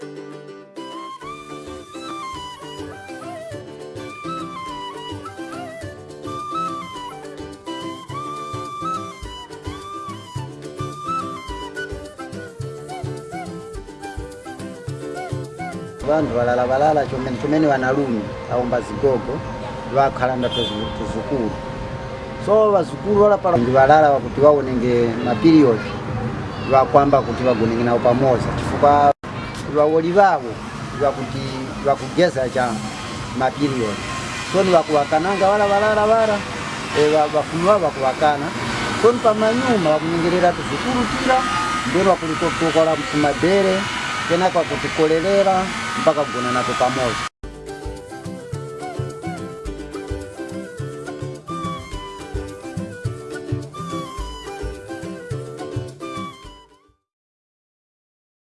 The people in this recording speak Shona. vanhu valala valala cumeni vanalume aomba zigogo vakhalanda tuzukulu so vazukulu valapandi valala vakuti vaonenge mapiriyodi vakwamba kuti vagonenge navo pamoza chifukwa lwawoli baabo lwakuti lwakugeza cha mapiriodi soni niwakuwakananga wala walala wala e, bafunwa bakuwakana so nipamanyuma bakunyingirira tuzikulukira ndero wakulikokokola kumadere tena mpaka kugona nato pamoja